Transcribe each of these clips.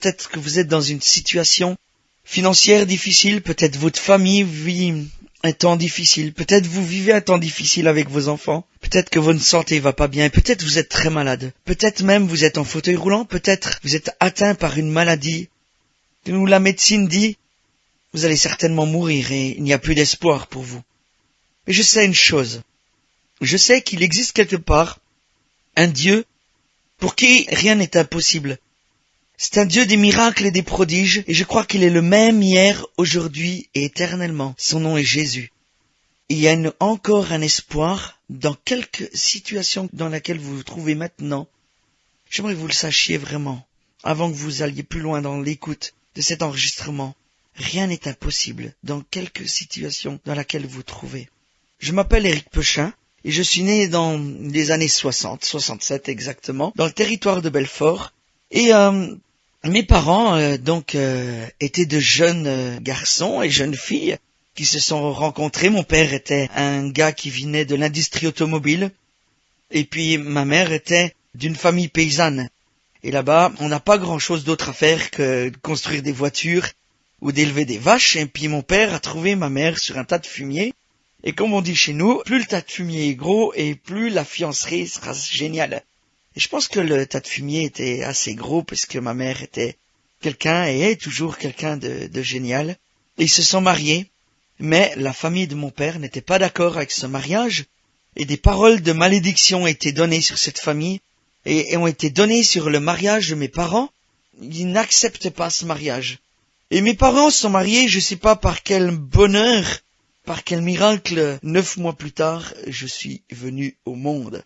Peut-être que vous êtes dans une situation financière difficile, peut-être votre famille vit un temps difficile, peut-être vous vivez un temps difficile avec vos enfants, peut-être que votre santé va pas bien, peut-être vous êtes très malade, peut-être même vous êtes en fauteuil roulant, peut-être vous êtes atteint par une maladie où la médecine dit vous allez certainement mourir et il n'y a plus d'espoir pour vous. Mais je sais une chose, je sais qu'il existe quelque part un Dieu pour qui rien n'est impossible. C'est un Dieu des miracles et des prodiges, et je crois qu'il est le même hier, aujourd'hui et éternellement. Son nom est Jésus. Il y a encore un espoir dans quelque situation dans laquelle vous vous trouvez maintenant. J'aimerais que vous le sachiez vraiment, avant que vous alliez plus loin dans l'écoute de cet enregistrement. Rien n'est impossible dans quelque situation dans laquelle vous vous trouvez. Je m'appelle Éric Pechin, et je suis né dans les années 60, 67 exactement, dans le territoire de Belfort, et euh, mes parents, euh, donc, euh, étaient de jeunes euh, garçons et jeunes filles qui se sont rencontrés. Mon père était un gars qui venait de l'industrie automobile, et puis ma mère était d'une famille paysanne. Et là-bas, on n'a pas grand-chose d'autre à faire que construire des voitures ou d'élever des vaches. Et puis mon père a trouvé ma mère sur un tas de fumier. Et comme on dit chez nous, plus le tas de fumier est gros et plus la fiancerie sera géniale. Et je pense que le tas de fumier était assez gros parce que ma mère était quelqu'un et est toujours quelqu'un de, génial. Ils se sont mariés, mais la famille de mon père n'était pas d'accord avec ce mariage, et des paroles de malédiction ont été données sur cette famille, et, ont été données sur le mariage de mes parents. Ils n'acceptent pas ce mariage. Et mes parents sont mariés, je sais pas par quel bonheur, par quel miracle, neuf mois plus tard, je suis venu au monde.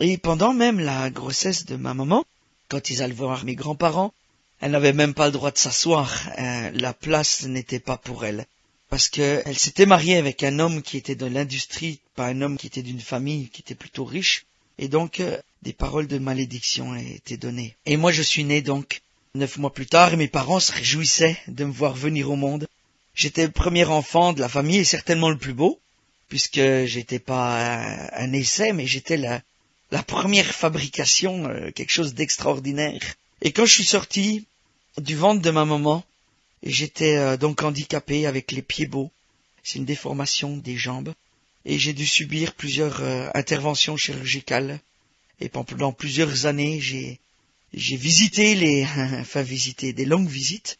Et pendant même la grossesse de ma maman, quand ils allaient voir mes grands-parents, elle n'avait même pas le droit de s'asseoir. Euh, la place n'était pas pour elle. Parce qu'elle s'était mariée avec un homme qui était de l'industrie, pas un homme qui était d'une famille qui était plutôt riche. Et donc, euh, des paroles de malédiction étaient données. Et moi, je suis né donc neuf mois plus tard et mes parents se réjouissaient de me voir venir au monde. J'étais le premier enfant de la famille et certainement le plus beau, puisque j'étais pas un, un essai, mais j'étais la, la première fabrication, euh, quelque chose d'extraordinaire. Et quand je suis sorti du ventre de ma maman, j'étais euh, donc handicapé avec les pieds beaux. C'est une déformation des jambes. Et j'ai dû subir plusieurs euh, interventions chirurgicales. Et pendant plusieurs années, j'ai j'ai visité les, enfin visité des longues visites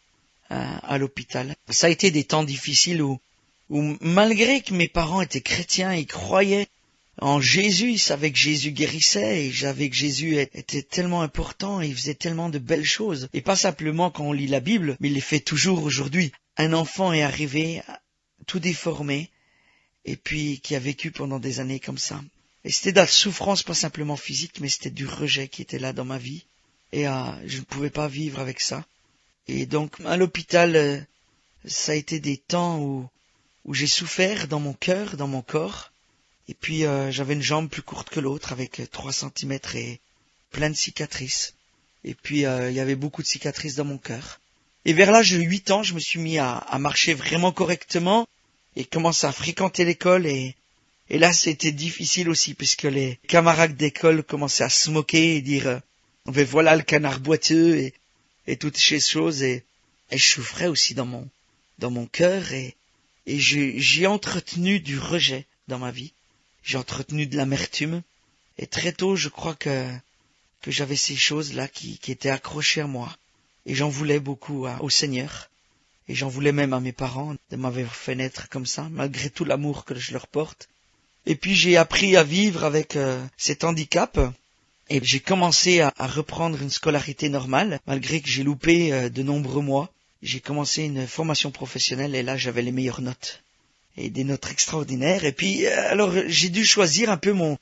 à l'hôpital. Ça a été des temps difficiles où, où malgré que mes parents étaient chrétiens, ils croyaient en Jésus, il savait que Jésus guérissait et j'avais que Jésus était tellement important et il faisait tellement de belles choses. Et pas simplement quand on lit la Bible, mais il les fait toujours aujourd'hui. Un enfant est arrivé tout déformé et puis qui a vécu pendant des années comme ça. Et c'était de la souffrance pas simplement physique, mais c'était du rejet qui était là dans ma vie. Et euh, je ne pouvais pas vivre avec ça. Et donc à l'hôpital, euh, ça a été des temps où, où j'ai souffert dans mon cœur, dans mon corps et puis euh, j'avais une jambe plus courte que l'autre avec trois centimètres et plein de cicatrices. Et puis euh, il y avait beaucoup de cicatrices dans mon cœur. Et vers l'âge de huit ans, je me suis mis à, à, marcher vraiment correctement et commencé à fréquenter l'école et, et là c'était difficile aussi puisque les camarades d'école commençaient à se moquer et dire euh, ben voilà le canard boiteux et, et toutes ces choses et, et je souffrais aussi dans mon dans mon cœur et, et j'ai entretenu du rejet dans ma vie j'ai entretenu de l'amertume, et très tôt je crois que, que j'avais ces choses-là qui, qui étaient accrochées à moi, et j'en voulais beaucoup à, au Seigneur, et j'en voulais même à mes parents de m'avoir fait naître comme ça, malgré tout l'amour que je leur porte. Et puis j'ai appris à vivre avec euh, cet handicap, et j'ai commencé à, à, reprendre une scolarité normale, malgré que j'ai loupé euh, de nombreux mois. J'ai commencé une formation professionnelle et là j'avais les meilleures notes et des notes extraordinaires. Et puis, euh, alors, j'ai dû choisir un peu mon,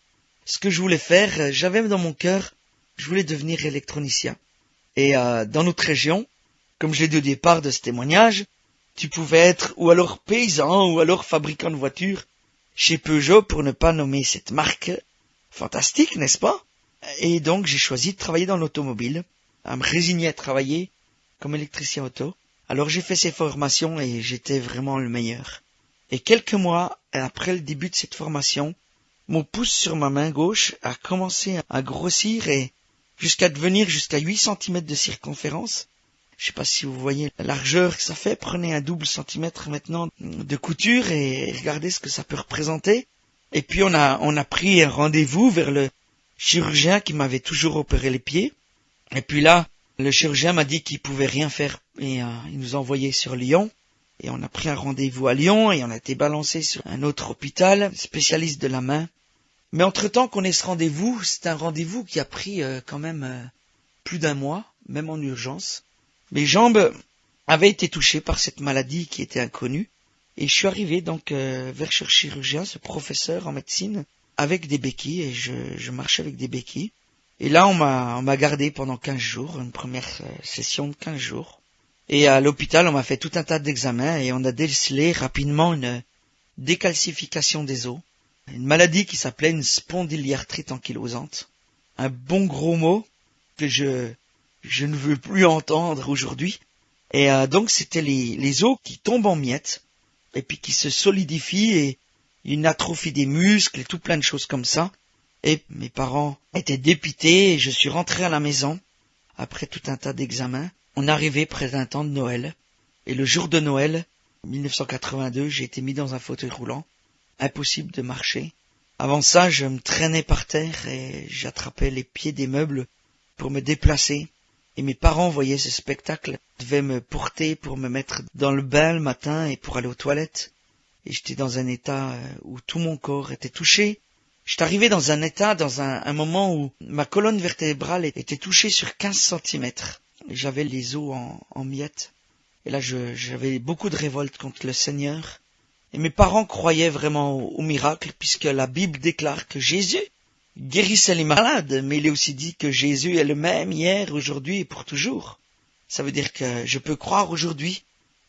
ce que je voulais faire. J'avais dans mon cœur, je voulais devenir électronicien. Et euh, dans notre région, comme je l'ai dit au départ de ce témoignage, tu pouvais être ou alors paysan ou alors fabricant de voitures chez Peugeot pour ne pas nommer cette marque. Fantastique, n'est-ce pas? Et donc j'ai choisi de travailler dans l'automobile, à me résigner à travailler comme électricien auto. Alors j'ai fait ces formations et j'étais vraiment le meilleur. Et quelques mois après le début de cette formation, mon pouce sur ma main gauche a commencé à grossir et jusqu'à devenir jusqu'à 8 cm de circonférence. Je sais pas si vous voyez la largeur que ça fait. Prenez un double centimètre maintenant de couture et regardez ce que ça peut représenter. Et puis on a, on a pris un rendez-vous vers le chirurgien qui m'avait toujours opéré les pieds. Et puis là, le chirurgien m'a dit qu'il pouvait rien faire et euh, il nous a envoyé sur Lyon. Et on a pris un rendez-vous à Lyon et on a été balancé sur un autre hôpital, spécialiste de la main. Mais entre-temps qu'on ait ce rendez-vous, c'est un rendez-vous qui a pris euh, quand même euh, plus d'un mois, même en urgence. Mes jambes avaient été touchées par cette maladie qui était inconnue. Et je suis arrivé donc euh, vers ce chirurgien, ce professeur en médecine, avec des béquilles, et je, je marchais avec des béquilles. Et là, on m'a, on m'a gardé pendant 15 jours, une première session de 15 jours. Et à l'hôpital, on m'a fait tout un tas d'examens et on a décelé rapidement une décalcification des os une maladie qui s'appelait une spondyliarthrite ankylosante. Un bon gros mot que je, je ne veux plus entendre aujourd'hui. Et euh, donc c'était les, les os qui tombent en miettes et puis qui se solidifient et une atrophie des muscles et tout plein de choses comme ça. Et mes parents étaient dépités et je suis rentré à la maison après tout un tas d'examens. On arrivait près d'un temps de Noël et le jour de Noël 1982 j'ai été mis dans un fauteuil roulant impossible de marcher. Avant ça, je me traînais par terre et j'attrapais les pieds des meubles pour me déplacer. Et mes parents voyaient ce spectacle, devaient me porter pour me mettre dans le bain le matin et pour aller aux toilettes. Et j'étais dans un état euh, où tout mon corps était touché. J'étais arrivé dans un état, dans un, moment où ma colonne vertébrale était touchée sur 15 centimètres. J'avais les os en, miettes. Et là, j'avais beaucoup de révolte contre le Seigneur. Et mes parents croyaient vraiment au, miracle, puisque la Bible déclare que Jésus guérissait les malades, mais il est aussi dit que Jésus est le même hier, aujourd'hui et pour toujours. Ça veut dire que je peux croire aujourd'hui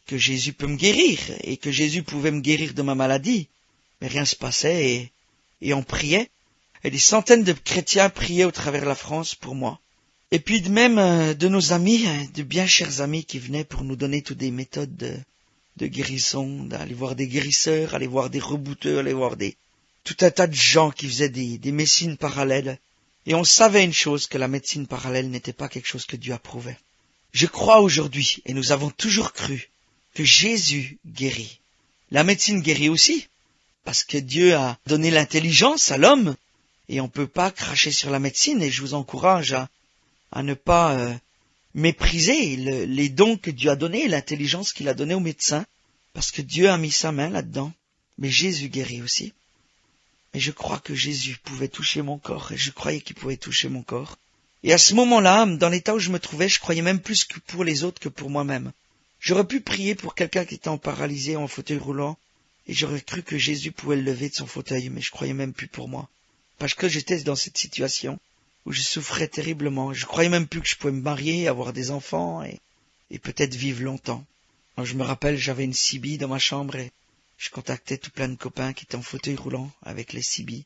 que Jésus peut me guérir, et que Jésus pouvait me guérir de ma maladie. Mais rien se passait, et, et on priait. Et des centaines de chrétiens priaient au travers de la France pour moi. Et puis même euh, de nos amis, hein, de bien chers amis qui venaient pour nous donner toutes des méthodes de, de guérison, d'aller voir des guérisseurs, aller voir des rebouteurs, aller voir des tout un tas de gens qui faisaient des, des médecines parallèles. Et on savait une chose, que la médecine parallèle n'était pas quelque chose que Dieu approuvait. Je crois aujourd'hui, et nous avons toujours cru, que Jésus guérit. La médecine guérit aussi, parce que Dieu a donné l'intelligence à l'homme, et on ne peut pas cracher sur la médecine, et je vous encourage à, à ne pas euh, mépriser les dons que Dieu a donnés, l'intelligence qu'il a donnée aux médecins, parce que Dieu a mis sa main là-dedans. Mais Jésus guérit aussi. Et je crois que Jésus pouvait toucher mon corps, et je croyais qu'il pouvait toucher mon corps. Et à ce moment-là, dans l'état où je me trouvais, je croyais même plus que pour les autres que pour moi-même. J'aurais pu prier pour quelqu'un qui était en paralysé, en fauteuil roulant, et j'aurais cru que Jésus pouvait le lever de son fauteuil, mais je croyais même plus pour moi. Parce que j'étais dans cette situation où je souffrais terriblement. Je croyais même plus que je pouvais me marier, avoir des enfants et, et peut-être vivre longtemps. je me rappelle, j'avais une CB dans ma chambre et je contactais tout plein de copains qui étaient en fauteuil roulant avec les CB.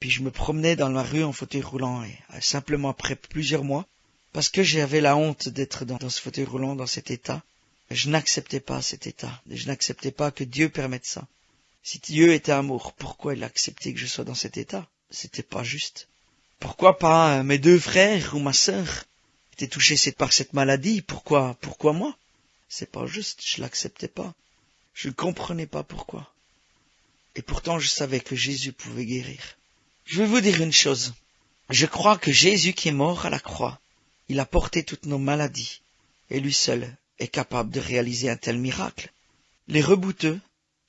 Puis je me promenais dans la rue en fauteuil roulant et euh, simplement après plusieurs mois, parce que j'avais la honte d'être dans, ce fauteuil roulant, dans cet état, je n'acceptais pas cet état. Je n'acceptais pas que Dieu permette ça. Si Dieu était amour, pourquoi il a accepté que je sois dans cet état? C'était pas juste. Pourquoi pas euh, mes deux frères ou ma sœur étaient touchés par cette maladie? Pourquoi Pourquoi moi? C'est pas juste, je l'acceptais pas. Je ne comprenais pas pourquoi. Et pourtant je savais que Jésus pouvait guérir. Je vais vous dire une chose. Je crois que Jésus qui est mort à la croix, il a porté toutes nos maladies, et lui seul est capable de réaliser un tel miracle. Les rebouteux,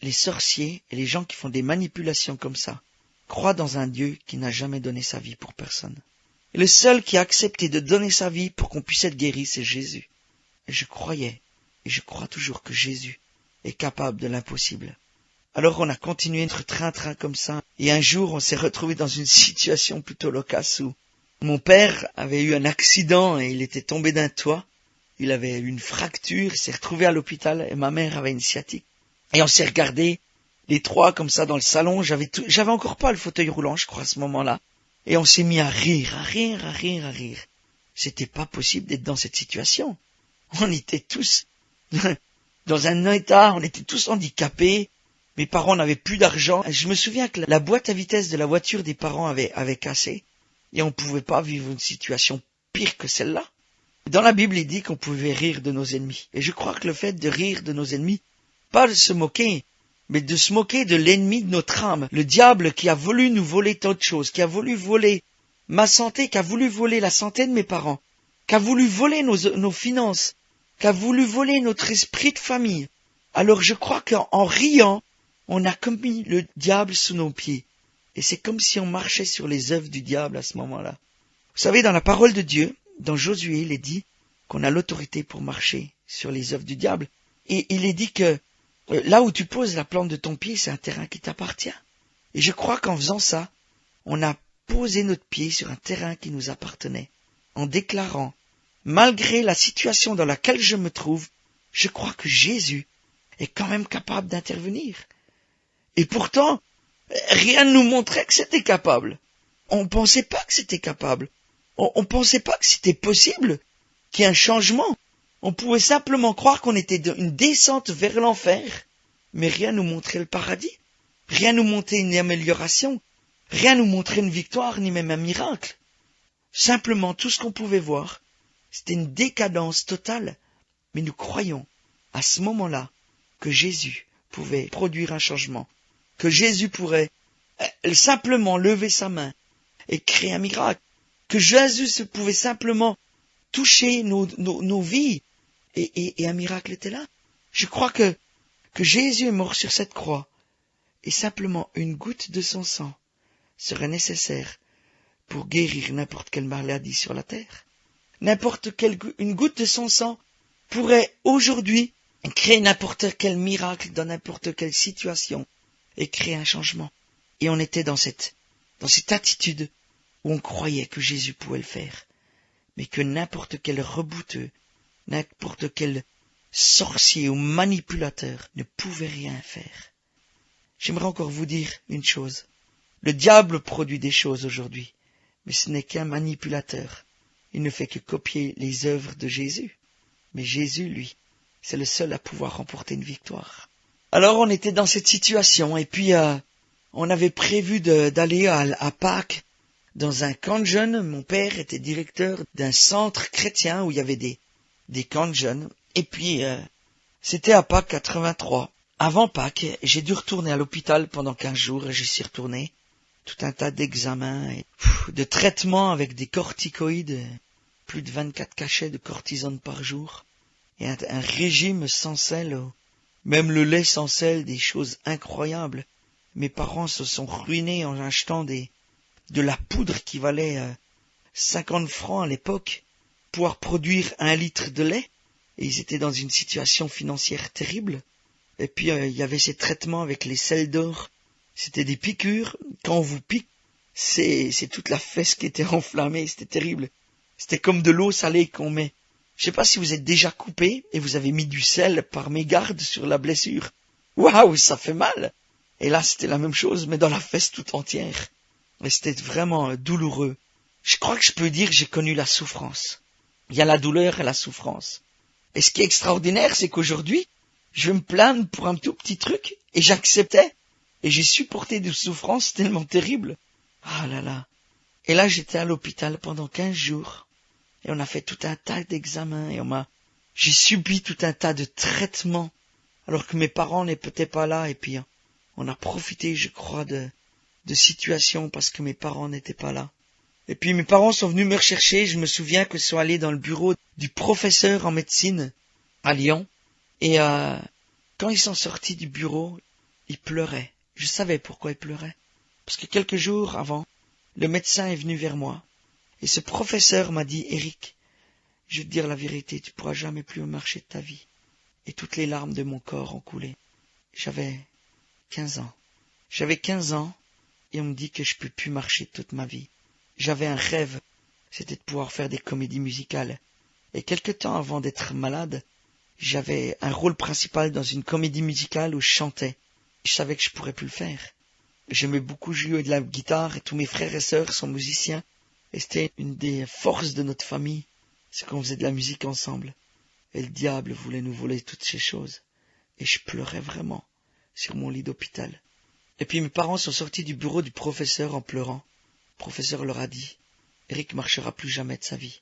les sorciers et les gens qui font des manipulations comme ça, croit dans un Dieu qui n'a jamais donné sa vie pour personne. Le seul qui a accepté de donner sa vie pour qu'on puisse être guéri, c'est Jésus. Je croyais, et je crois toujours que Jésus est capable de l'impossible. Alors on a continué notre train-train comme ça, et un jour on s'est retrouvé dans une situation plutôt loquace où mon père avait eu un accident et il était tombé d'un toit, il avait eu une fracture, il s'est retrouvé à l'hôpital et ma mère avait une sciatique. Et on s'est regardé les trois comme ça dans le salon. J'avais j'avais encore pas le fauteuil roulant, je crois, à ce moment-là. Et on s'est mis à rire, à rire, à rire, à rire. C'était pas possible d'être dans cette situation. On était tous dans un état, on était tous handicapés. Mes parents n'avaient plus d'argent. Je me souviens que la boîte à vitesse de la voiture des parents avait, avait cassé. Et on ne pouvait pas vivre une situation pire que celle-là. Dans la Bible, il dit qu'on pouvait rire de nos ennemis. Et je crois que le fait de rire de nos ennemis, pas de se moquer, mais de se moquer de l'ennemi de notre âme, le diable qui a voulu nous voler tant de choses, qui a voulu voler ma santé, qui a voulu voler la santé de mes parents, qui a voulu voler nos, finances, qui a voulu voler notre esprit de famille. Alors je crois qu'en riant, on a commis le diable sous nos pieds. Et c'est comme si on marchait sur les œuvres du diable à ce moment-là. Vous savez, dans la parole de Dieu, dans Josué, il est dit qu'on a l'autorité pour marcher sur les œuvres du diable. Et il est dit que là où tu poses la plante de ton pied, c'est un terrain qui t'appartient. Et je crois qu'en faisant ça, on a posé notre pied sur un terrain qui nous appartenait, en déclarant, malgré la situation dans laquelle je me trouve, je crois que Jésus est quand même capable d'intervenir. Et pourtant, rien ne nous montrait que c'était capable. On ne pensait pas que c'était capable. On ne pensait pas que c'était possible qu'il y ait un changement. On pouvait simplement croire qu'on était une descente vers l'enfer, mais rien nous montrait le paradis, rien nous montrait une amélioration, rien nous montrait une victoire, ni même un miracle. Simplement, tout ce qu'on pouvait voir, c'était une décadence totale. Mais nous croyons, à ce moment-là, que Jésus pouvait produire un changement, que Jésus pourrait euh, simplement lever sa main et créer un miracle, que Jésus pouvait simplement toucher nos vies et, un miracle était là. Je crois que, que Jésus est mort sur cette croix et simplement une goutte de son sang serait nécessaire pour guérir n'importe quelle maladie sur la terre. N'importe quelle une goutte de son sang pourrait aujourd'hui créer n'importe quel miracle dans n'importe quelle situation et créer un changement. Et on était dans cette, dans cette attitude où on croyait que Jésus pouvait le faire, mais que n'importe quel rebouteux n'importe quel sorcier ou manipulateur ne pouvait rien faire. J'aimerais encore vous dire une chose. Le diable produit des choses aujourd'hui, mais ce n'est qu'un manipulateur. Il ne fait que copier les œuvres de Jésus. Mais Jésus, lui, c'est le seul à pouvoir remporter une victoire. Alors on était dans cette situation, et puis euh, on avait prévu d'aller à, à Pâques dans un camp de jeunes. Mon père était directeur d'un centre chrétien où il y avait des, des camps de jeunes. Et puis, euh, c'était à Pâques 83. Avant Pâques, j'ai dû retourner à l'hôpital pendant quinze jours et j'y suis retourné. Tout un tas d'examens et de traitements avec des corticoïdes, plus de 24 cachets de cortisone par jour, et un, régime sans sel, même le lait sans sel, des choses incroyables. Mes parents se sont ruinés en achetant des, de la poudre qui valait euh, 50 francs à l'époque pouvoir produire un litre de lait. Et ils étaient dans une situation financière terrible. Et puis euh, il y avait ces traitements avec les sels d'or. C'était des piqûres. Quand on vous pique, c'est c'est toute la fesse qui était enflammée. C'était terrible. C'était comme de l'eau salée qu'on met. Je sais pas si vous êtes déjà coupé et vous avez mis du sel par mégarde sur la blessure. Waouh, ça fait mal. Et là, c'était la même chose, mais dans la fesse tout entière. Et c'était vraiment euh, douloureux. Je crois que je peux dire que j'ai connu la souffrance. Il y a la douleur et la souffrance. Et ce qui est extraordinaire, c'est qu'aujourd'hui, je me plaindre pour un tout petit truc, et j'acceptais, et j'ai supporté des souffrances tellement terribles. Ah là là. Et là, j'étais à l'hôpital pendant quinze jours, et on a fait tout un tas d'examens, et on m'a, j'ai subi tout un tas de traitements, alors que mes parents n'étaient pas là, et puis on a profité, je crois, de, de situations parce que mes parents n'étaient pas là. Et puis mes parents sont venus me rechercher. Je me souviens que sont allés dans le bureau du professeur en médecine à Lyon. Et euh, quand ils sont sortis du bureau, ils pleuraient. Je savais pourquoi ils pleuraient. Parce que quelques jours avant, le médecin est venu vers moi. Et ce professeur m'a dit, Eric, je vais te dire la vérité, tu pourras jamais plus marcher de ta vie. Et toutes les larmes de mon corps ont coulé. J'avais quinze ans. J'avais quinze ans, et on me dit que je peux plus marcher toute ma vie. J'avais un rêve, c'était de pouvoir faire des comédies musicales. Et quelque temps avant d'être malade, j'avais un rôle principal dans une comédie musicale où je chantais. Je savais que je pourrais plus le faire. J'aimais beaucoup jouer de la guitare et tous mes frères et sœurs sont musiciens. Et c'était une des forces de notre famille, c'est qu'on faisait de la musique ensemble. Et le diable voulait nous voler toutes ces choses. Et je pleurais vraiment sur mon lit d'hôpital. Et puis mes parents sont sortis du bureau du professeur en pleurant. Le professeur leur a dit, Eric marchera plus jamais de sa vie.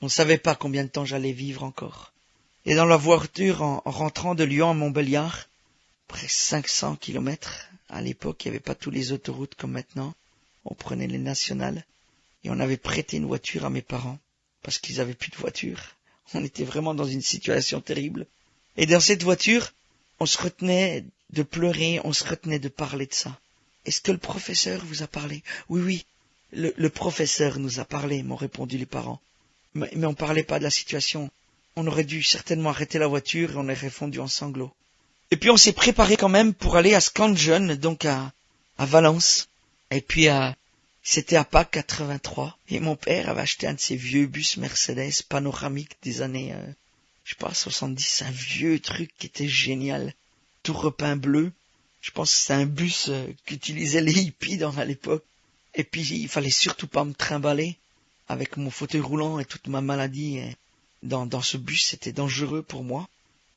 On ne savait pas combien de temps j'allais vivre encore. Et dans la voiture, en, rentrant de Lyon à Montbéliard, presque 500 kilomètres, à l'époque, il n'y avait pas toutes les autoroutes comme maintenant. On prenait les nationales. Et on avait prêté une voiture à mes parents, parce qu'ils avaient plus de voiture. On était vraiment dans une situation terrible. Et dans cette voiture, on se retenait de pleurer, on se retenait de parler de ça. Est-ce que le professeur vous a parlé? Oui, oui, le, professeur nous a parlé, m'ont répondu les parents. Mais, mais on parlait pas de la situation. On aurait dû certainement arrêter la voiture et on aurait fondu en sanglots. Et puis on s'est préparé quand même pour aller à Scanjon, donc à, à Valence. Et puis à, c'était à Pâques 83. Et mon père avait acheté un de ces vieux bus Mercedes panoramiques des années, euh, je sais pas, 70, un vieux truc qui était génial. Tout repeint bleu. Je pense que c'est un bus euh, qu'utilisaient les hippies dans à l'époque. Et puis il fallait surtout pas me trimballer avec mon fauteuil roulant et toute ma maladie dans, dans ce bus, c'était dangereux pour moi.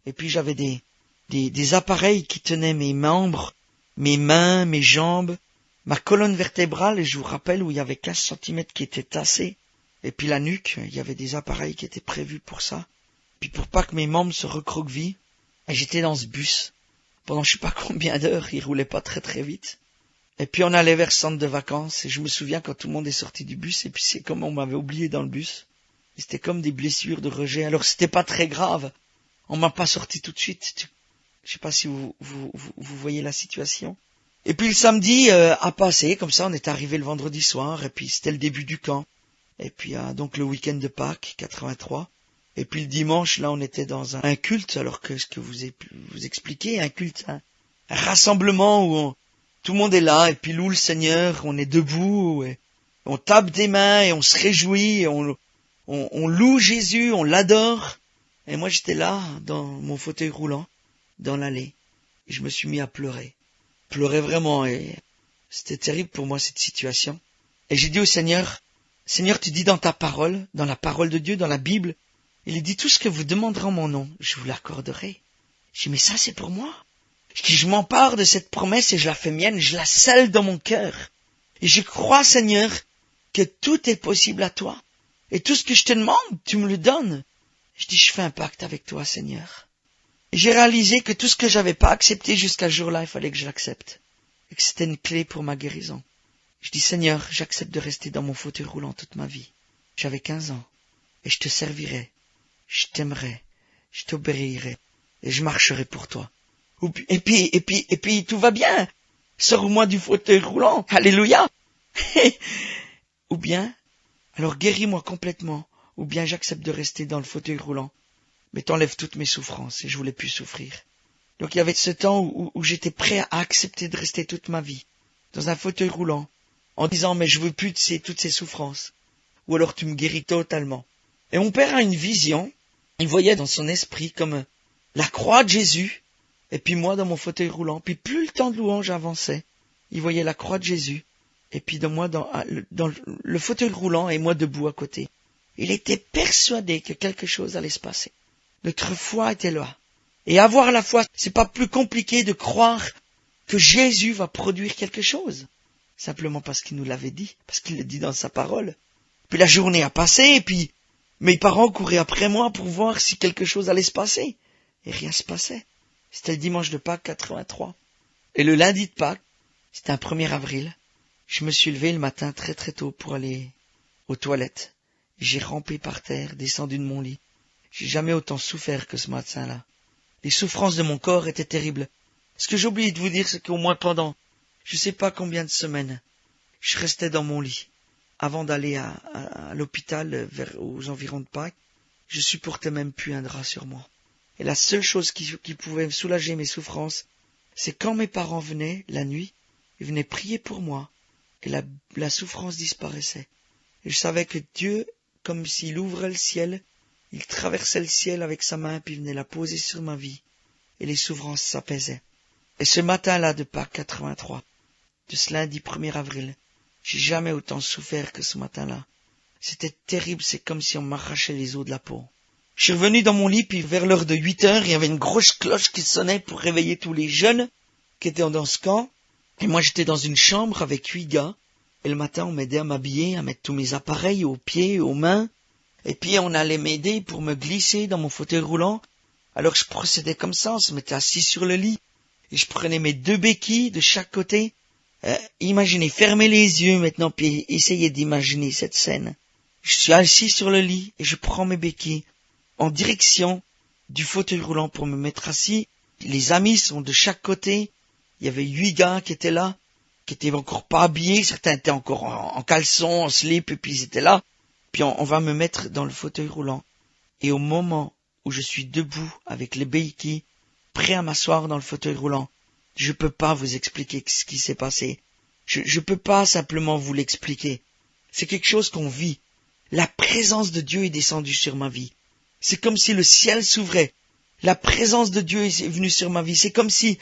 Et puis j'avais des, des, des appareils qui tenaient mes membres, mes mains, mes jambes, ma colonne vertébrale, et je vous rappelle où il y avait 15 centimètres qui étaient tassés, et puis la nuque, il y avait des appareils qui étaient prévus pour ça. Puis pour pas que mes membres se recroquevillent, j'étais dans ce bus pendant je sais pas combien d'heures, il roulait pas très très vite. Et puis on allait vers le centre de vacances, et je me souviens quand tout le monde est sorti du bus, et puis c'est comme on m'avait oublié dans le bus. C'était comme des blessures de rejet. Alors c'était pas très grave. On m'a pas sorti tout de suite. Je sais pas si vous, vous, vous, voyez la situation. Et puis le samedi euh, a passé, comme ça on est arrivé le vendredi soir, et puis c'était le début du camp. Et puis euh, donc le week-end de Pâques, 83. Et puis le dimanche, là, on était dans un, culte, alors que ce que vous, vous expliquez, un culte, un, rassemblement où tout le monde est là, et puis loue le Seigneur, on est debout, et on tape des mains, et on se réjouit, et on, loue Jésus, on l'adore. Et moi, j'étais là, dans mon fauteuil roulant, dans l'allée, et je me suis mis à pleurer. Pleurer vraiment, et c'était terrible pour moi, cette situation. Et j'ai dit au Seigneur, Seigneur, tu dis dans ta parole, dans la parole de Dieu, dans la Bible, il dit tout ce que vous demanderez en mon nom, je vous l'accorderai. Je dis, mais ça c'est pour moi. Je dis, je m'empare de cette promesse et je la fais mienne, je la scelle dans mon cœur. Et je crois, Seigneur, que tout est possible à toi. Et tout ce que je te demande, tu me le donnes. Je dis, je fais un pacte avec toi, Seigneur. J'ai réalisé que tout ce que j'avais pas accepté jusqu'à ce jour-là, il fallait que je l'accepte. Et que c'était une clé pour ma guérison. Je dis, Seigneur, j'accepte de rester dans mon fauteuil roulant toute ma vie. J'avais quinze ans. Et je te servirai je t'aimerai, je t'obéirai, et je marcherai pour toi. Et puis, et puis, et puis, tout va bien. Sors-moi du fauteuil roulant. Alléluia. ou bien, alors guéris-moi complètement, ou bien j'accepte de rester dans le fauteuil roulant. Mais t'enlèves toutes mes souffrances, et je voulais plus souffrir. Donc il y avait ce temps où, où j'étais prêt à accepter de rester toute ma vie, dans un fauteuil roulant, en disant, mais je veux plus de ces, toutes ces souffrances. Ou alors tu me guéris totalement. Et mon père a une vision, il voyait dans son esprit comme la croix de Jésus, et puis moi dans mon fauteuil roulant, puis plus le temps de louange avançait, il voyait la croix de Jésus, et puis de moi dans, le fauteuil roulant et moi debout à côté. Il était persuadé que quelque chose allait se passer. Notre foi était là. Et avoir la foi, c'est pas plus compliqué de croire que Jésus va produire quelque chose. Simplement parce qu'il nous l'avait dit, parce qu'il le dit dans sa parole. Puis la journée a passé, et puis mes parents couraient après moi pour voir si quelque chose allait se passer. Et rien se passait. C'était le dimanche de Pâques 83. Et le lundi de Pâques, c'était un 1er avril, je me suis levé le matin très très tôt pour aller aux toilettes. J'ai rampé par terre, descendu de mon lit. J'ai jamais autant souffert que ce matin-là. Les souffrances de mon corps étaient terribles. Ce que j'ai oublié de vous dire, c'est qu'au moins pendant, je sais pas combien de semaines, je restais dans mon lit avant d'aller à, l'hôpital aux environs de Pâques, je supportais même plus un drap sur moi. Et la seule chose qui, pouvait soulager mes souffrances, c'est quand mes parents venaient la nuit, ils venaient prier pour moi, et la, souffrance disparaissait. Et je savais que Dieu, comme s'il ouvrait le ciel, il traversait le ciel avec sa main, puis venait la poser sur ma vie, et les souffrances s'apaisaient. Et ce matin-là de Pâques 83, de ce lundi 1er avril, j'ai jamais autant souffert que ce matin-là. C'était terrible, c'est comme si on m'arrachait les os de la peau. Je suis revenu dans mon lit, puis vers l'heure de huit heures, il y avait une grosse cloche qui sonnait pour réveiller tous les jeunes qui étaient dans ce camp. Et moi, j'étais dans une chambre avec huit gars. Et le matin, on m'aidait à m'habiller, à mettre tous mes appareils aux pieds, aux mains. Et puis on allait m'aider pour me glisser dans mon fauteuil roulant. Alors je procédais comme ça, on se mettait assis sur le lit. Et je prenais mes deux béquilles de chaque côté. Euh, imaginez, fermez les yeux maintenant, puis essayez d'imaginer cette scène. Je suis assis sur le lit et je prends mes béquilles en direction du fauteuil roulant pour me mettre assis. Les amis sont de chaque côté. Il y avait huit gars qui étaient là, qui étaient encore pas habillés. Certains étaient encore en, caleçon, en slip, et puis ils étaient là. Puis on, va me mettre dans le fauteuil roulant. Et au moment où je suis debout avec les béquilles, prêt à m'asseoir dans le fauteuil roulant, je peux pas vous expliquer ce qui s'est passé. Je, je peux pas simplement vous l'expliquer. C'est quelque chose qu'on vit. La présence de Dieu est descendue sur ma vie. C'est comme si le ciel s'ouvrait. La présence de Dieu est venue sur ma vie. C'est comme si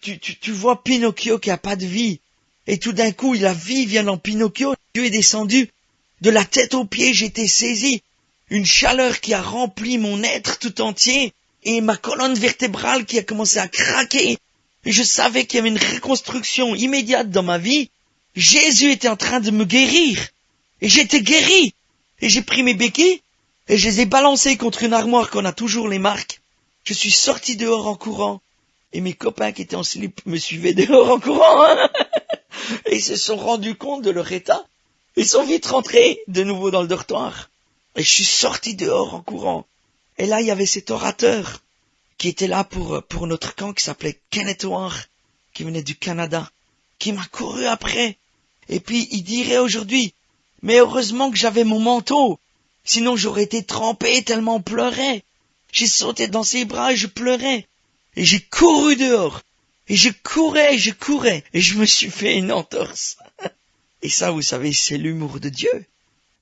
tu, tu, tu vois Pinocchio qui a pas de vie. Et tout d'un coup, la vie vient dans Pinocchio. Dieu est descendu. De la tête aux pieds, j'étais saisi. Une chaleur qui a rempli mon être tout entier. Et ma colonne vertébrale qui a commencé à craquer. Et je savais qu'il y avait une reconstruction immédiate dans ma vie. Jésus était en train de me guérir. Et j'étais guéri. Et j'ai pris mes béquilles et je les ai balancés contre une armoire qu'on a toujours les marques. Je suis sorti dehors en courant et mes copains qui étaient en slip me suivaient dehors en courant. et ils se sont rendus compte de leur état. Ils sont vite rentrés de nouveau dans le dortoir. Et je suis sorti dehors en courant. Et là, il y avait cet orateur qui était là pour, pour notre camp qui s'appelait Kenneth War, qui venait du Canada, qui m'a couru après. Et puis, il dirait aujourd'hui, mais heureusement que j'avais mon manteau. Sinon j'aurais été trempé tellement on. J'ai sauté dans ses bras et je pleurais. Et j'ai couru dehors. Et je courais, je courais. Et je me suis fait une entorse. Et ça, vous savez, c'est l'humour de Dieu.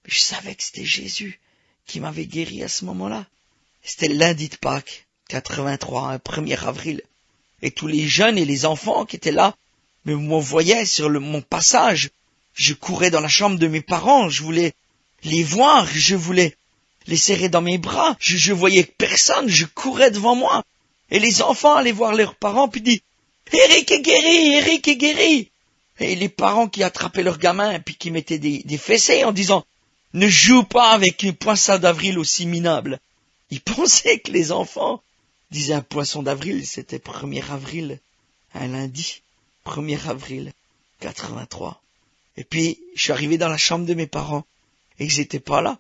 Je savais que c'était Jésus qui m'avait guéri à ce moment-là. C'était lundi de Pâques, 83, un 1er avril. Et tous les jeunes et les enfants qui étaient là me voyaient sur mon passage je courais dans la chambre de mes parents, je voulais les voir, je voulais les serrer dans mes bras, je, je voyais personne, je courais devant moi. Et les enfants allaient voir leurs parents, puis disent Eric est guéri, Eric est guéri. Et les parents qui attrapaient leurs gamins, puis qui mettaient des, des fessées en disant Ne joue pas avec un poisson d'avril aussi minable. Ils pensaient que les enfants disaient un poisson d'avril, c'était 1er avril, un lundi, 1er avril 83. Et puis, je suis arrivé dans la chambre de mes parents, et ils n'étaient pas là.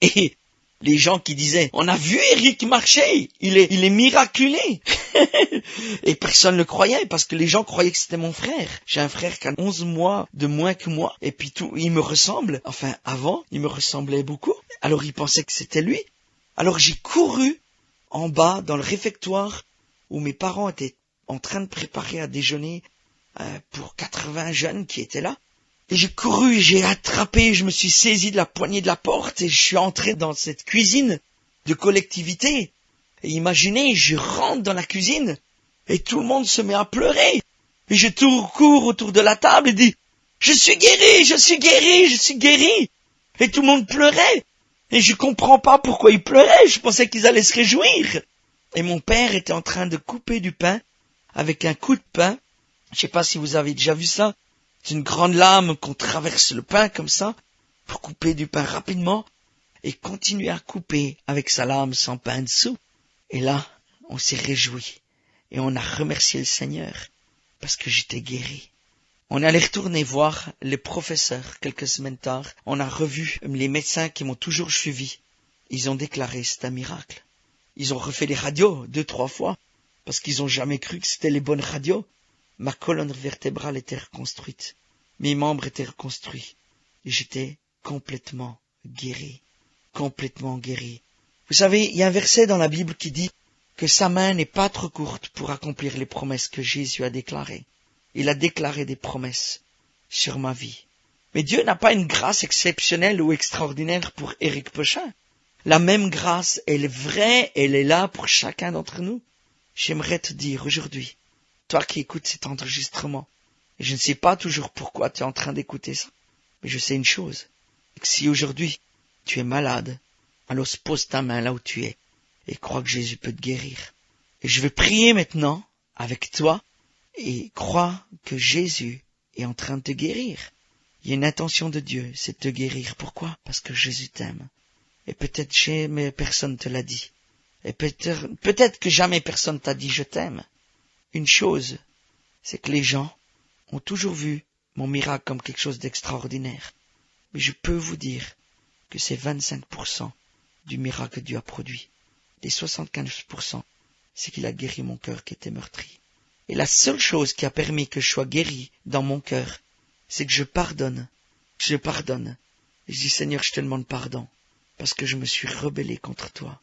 Et les gens qui disaient, on a vu Eric marcher, il est, il est miraculé. et personne ne le croyait, parce que les gens croyaient que c'était mon frère. J'ai un frère qui a 11 mois de moins que moi, et puis tout, il me ressemble. Enfin, avant, il me ressemblait beaucoup. Alors ils pensaient que c'était lui. Alors j'ai couru en bas, dans le réfectoire, où mes parents étaient en train de préparer à déjeuner euh, pour 80 jeunes qui étaient là. Et j'ai couru, j'ai attrapé, je me suis saisi de la poignée de la porte et je suis entré dans cette cuisine de collectivité. Et imaginez, je rentre dans la cuisine et tout le monde se met à pleurer. Et je cours autour de la table et dis, je suis guéri, je suis guéri, je suis guéri. Et tout le monde pleurait. Et je comprends pas pourquoi ils pleuraient, je pensais qu'ils allaient se réjouir. Et mon père était en train de couper du pain avec un coup de pain. Je sais pas si vous avez déjà vu ça. C'est une grande lame qu'on traverse le pain comme ça, pour couper du pain rapidement, et continuer à couper avec sa lame sans pain dessous. Et là, on s'est réjoui, et on a remercié le Seigneur, parce que j'étais guéri. On allait retourner voir les professeurs quelques semaines tard. On a revu les médecins qui m'ont toujours suivi. Ils ont déclaré c'est un miracle. Ils ont refait les radios deux, trois fois, parce qu'ils ont jamais cru que c'était les bonnes radios. Ma colonne vertébrale était reconstruite. Mes membres étaient reconstruits. J'étais complètement guéri. Complètement guéri. Vous savez, il y a un verset dans la Bible qui dit que sa main n'est pas trop courte pour accomplir les promesses que Jésus a déclarées. Il a déclaré des promesses sur ma vie. Mais Dieu n'a pas une grâce exceptionnelle ou extraordinaire pour Éric Pochin. La même grâce, elle est vraie, elle est là pour chacun d'entre nous. J'aimerais te dire aujourd'hui qui écoutes cet enregistrement, et je ne sais pas toujours pourquoi tu es en train d'écouter ça, mais je sais une chose, si aujourd'hui tu es malade, alors pose ta main là où tu es, et crois que Jésus peut te guérir. Et je vais prier maintenant avec toi, et crois que Jésus est en train de te guérir. Il y a une intention de Dieu, c'est de te guérir. Pourquoi? Parce que Jésus t'aime. Et peut-être jamais personne te l'a dit. Et peut-être peut que jamais personne t'a dit je t'aime. Une chose, c'est que les gens ont toujours vu mon miracle comme quelque chose d'extraordinaire. Mais je peux vous dire que c'est 25% du miracle que Dieu a produit. Les 75%, c'est qu'il a guéri mon cœur qui était meurtri. Et la seule chose qui a permis que je sois guéri dans mon cœur, c'est que je pardonne. Je pardonne. Je dis Seigneur, je te demande pardon parce que je me suis rebellé contre toi.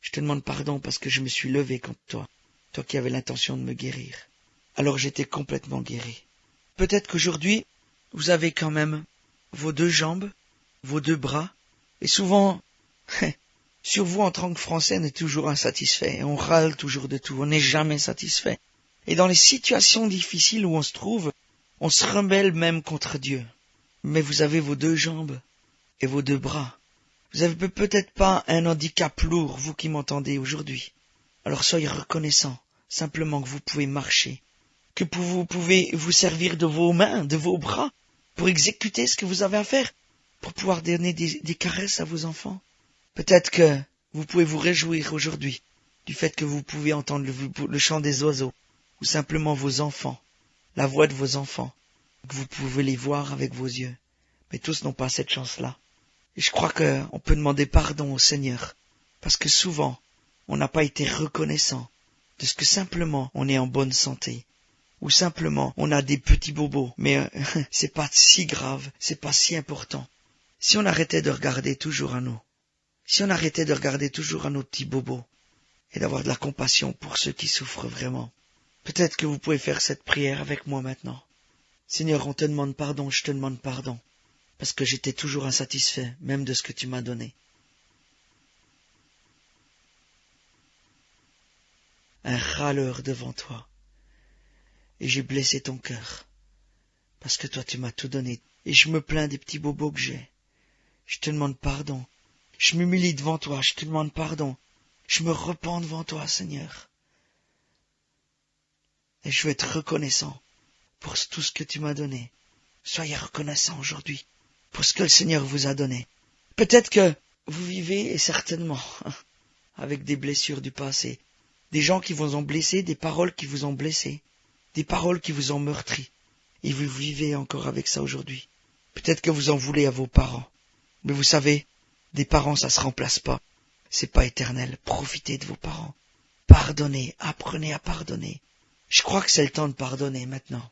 Je te demande pardon parce que je me suis levé contre toi, toi qui avais l'intention de me guérir. Alors j'étais complètement guéri. Peut-être qu'aujourd'hui, vous avez quand même vos deux jambes, vos deux bras, et souvent, sur vous en tant que Français, on est toujours insatisfait, on râle toujours de tout, on n'est jamais satisfait. Et dans les situations difficiles où on se trouve, on se rebelle même contre Dieu. Mais vous avez vos deux jambes et vos deux bras. Vous avez peut-être pas un handicap lourd, vous qui m'entendez aujourd'hui. Alors soyez reconnaissant, simplement que vous pouvez marcher, que vous pouvez vous servir de vos mains, de vos bras, pour exécuter ce que vous avez à faire, pour pouvoir donner des, caresses à vos enfants. Peut-être que vous pouvez vous réjouir aujourd'hui du fait que vous pouvez entendre le, chant des oiseaux, ou simplement vos enfants, la voix de vos enfants, que vous pouvez les voir avec vos yeux. Mais tous n'ont pas cette chance-là. Et je crois qu'on peut demander pardon au Seigneur, parce que souvent, on n'a pas été reconnaissant de ce que simplement on est en bonne santé, ou simplement on a des petits bobos, mais euh, c'est pas si grave, c'est pas si important. Si on arrêtait de regarder toujours à nous, si on arrêtait de regarder toujours à nos petits bobos, et d'avoir de la compassion pour ceux qui souffrent vraiment, peut-être que vous pouvez faire cette prière avec moi maintenant. Seigneur, on te demande pardon, je te demande pardon, parce que j'étais toujours insatisfait, même de ce que tu m'as donné. Un râleur devant toi et j'ai blessé ton cœur. Parce que toi tu m'as tout donné, et je me plains des petits bobos que j'ai. Je te demande pardon. Je m'humilie devant toi, je te demande pardon. Je me repens devant toi, Seigneur. Et je veux être reconnaissant pour tout ce que tu m'as donné. Soyez reconnaissant aujourd'hui pour ce que le Seigneur vous a donné. Peut-être que vous vivez, et certainement, avec des blessures du passé, des gens qui vous ont blessé, des paroles qui vous ont blessé, des paroles qui vous ont meurtri, et vous vivez encore avec ça aujourd'hui. Peut-être que vous en voulez à vos parents, mais vous savez, des parents ça se remplace pas, c'est pas éternel. Profitez de vos parents, pardonnez, apprenez à pardonner. Je crois que c'est le temps de pardonner maintenant.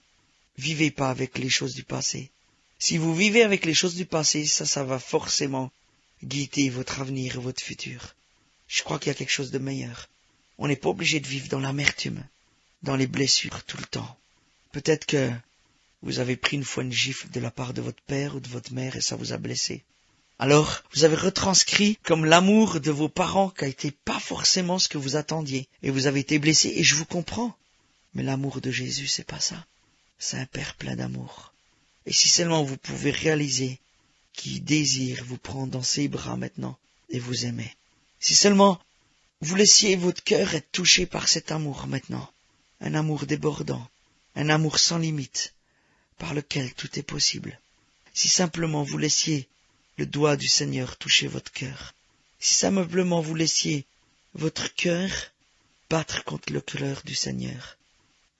Vivez pas avec les choses du passé. Si vous vivez avec les choses du passé, ça, ça va forcément guider votre avenir et votre futur. Je crois qu'il y a quelque chose de meilleur. On n'est pas obligé de vivre dans l'amertume dans les blessures tout le temps. Peut-être que vous avez pris une fois une gifle de la part de votre père ou de votre mère et ça vous a blessé. Alors, vous avez retranscrit comme l'amour de vos parents qui a été pas forcément ce que vous attendiez, et vous avez été blessé, et je vous comprends. Mais l'amour de Jésus, c'est pas ça. C'est un Père plein d'amour. Et si seulement vous pouvez réaliser qu'il désire vous prendre dans ses bras maintenant et vous aimer. Si seulement vous laissiez votre cœur être touché par cet amour maintenant, un amour débordant, un amour sans limite, par lequel tout est possible. Si simplement vous laissiez le doigt du Seigneur toucher votre cœur, si simplement vous laissiez votre cœur battre contre le cœur du Seigneur,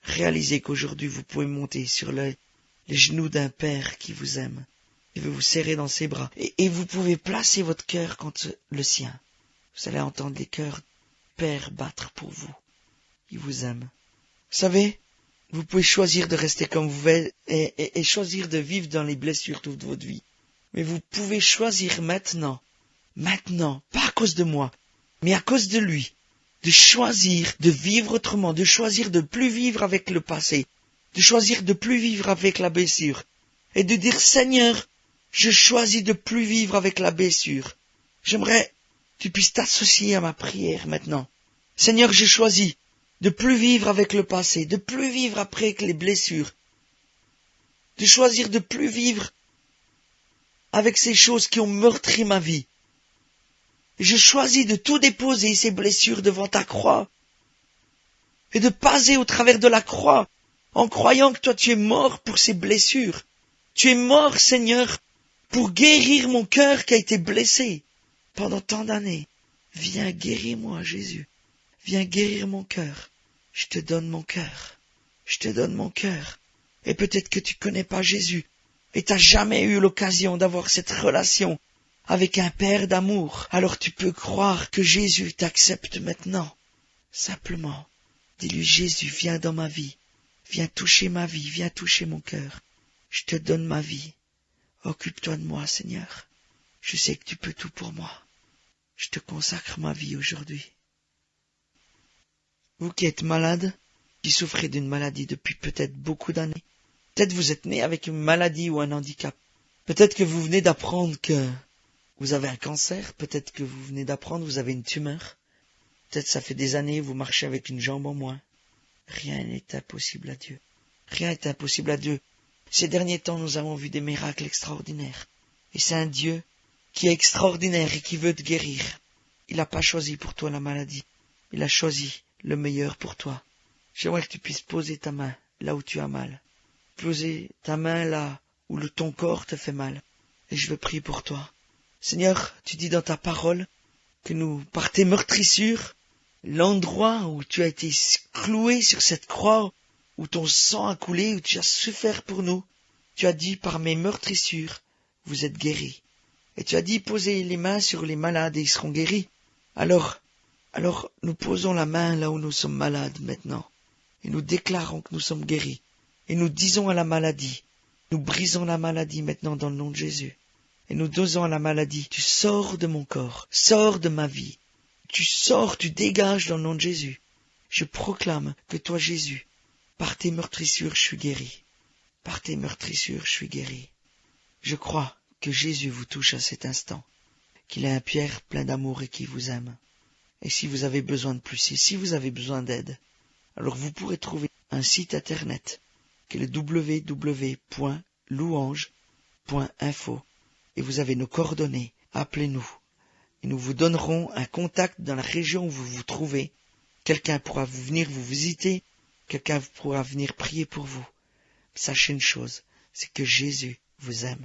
réalisez qu'aujourd'hui vous pouvez monter sur les genoux d'un Père qui vous aime, qui veut vous serrer dans ses bras, et, et vous pouvez placer votre cœur contre le sien. Vous allez entendre les cœurs Père battre pour vous. Il vous aime. Vous savez, vous pouvez choisir de rester comme vous êtes et, choisir de vivre dans les blessures toute votre vie. Mais vous pouvez choisir maintenant, maintenant, pas à cause de moi, mais à cause de lui, de choisir de vivre autrement, de choisir de plus vivre avec le passé, de choisir de plus vivre avec la blessure, et de dire Seigneur, je choisis de plus vivre avec la blessure. J'aimerais tu puisses t'associer à ma prière maintenant. Seigneur, je choisis de plus vivre avec le passé, de plus vivre après les blessures, de choisir de plus vivre avec ces choses qui ont meurtri ma vie. Je choisis de tout déposer ces blessures devant ta croix et de passer au travers de la croix en croyant que toi tu es mort pour ces blessures. Tu es mort, Seigneur, pour guérir mon cœur qui a été blessé. Pendant tant d'années. Viens guérir moi, Jésus. Viens guérir mon cœur. Je te donne mon cœur. Je te donne mon cœur. Et peut-être que tu connais pas Jésus et t'as jamais eu l'occasion d'avoir cette relation avec un Père d'amour. Alors tu peux croire que Jésus t'accepte maintenant. Simplement, dis-lui Jésus, viens dans ma vie. Viens toucher ma vie, viens toucher mon cœur. Je te donne ma vie. Occupe-toi de moi, Seigneur. Je sais que tu peux tout pour moi. Je te consacre ma vie aujourd'hui. Vous qui êtes malade, qui souffrez d'une maladie depuis peut-être beaucoup d'années, peut-être vous êtes né avec une maladie ou un handicap, peut-être que vous venez d'apprendre que vous avez un cancer, peut-être que vous venez d'apprendre que vous avez une tumeur, peut-être ça fait des années vous marchez avec une jambe en moins. Rien n'est impossible à Dieu. Rien n'est impossible à Dieu. Ces derniers temps, nous avons vu des miracles extraordinaires. Et c'est un Dieu qui est extraordinaire et qui veut te guérir. Il n'a pas choisi pour toi la maladie. Il a choisi le meilleur pour toi. J'aimerais que tu puisses poser ta main là où tu as mal. Poser ta main là où le ton corps te fait mal. Et je veux prier pour toi. Seigneur, tu dis dans ta parole que nous, par tes meurtrissures, l'endroit où tu as été cloué sur cette croix, où ton sang a coulé, où tu as souffert pour nous, tu as dit par mes meurtrissures, vous êtes guéris. Et tu as dit posez les mains sur les malades et ils seront guéris. Alors, alors nous posons la main là où nous sommes malades maintenant, et nous déclarons que nous sommes guéris, et nous disons à la maladie, nous brisons la maladie maintenant dans le nom de Jésus, et nous disons à la maladie, tu sors de mon corps, sors de ma vie, tu sors, tu dégages dans le nom de Jésus. Je proclame que toi, Jésus, par tes meurtrissures, je suis guéri. Par tes meurtrissures, je suis guéri. Je crois que Jésus vous touche à cet instant, qu'il est un Pierre plein d'amour et qui vous aime. Et si vous avez besoin de plus, et si vous avez besoin d'aide, alors vous pourrez trouver un site internet qui est le www.louange.info et vous avez nos coordonnées. Appelez-nous et nous vous donnerons un contact dans la région où vous vous trouvez. Quelqu'un pourra vous venir vous visiter, quelqu'un pourra venir prier pour vous. Sachez une chose, c'est que Jésus vous aime.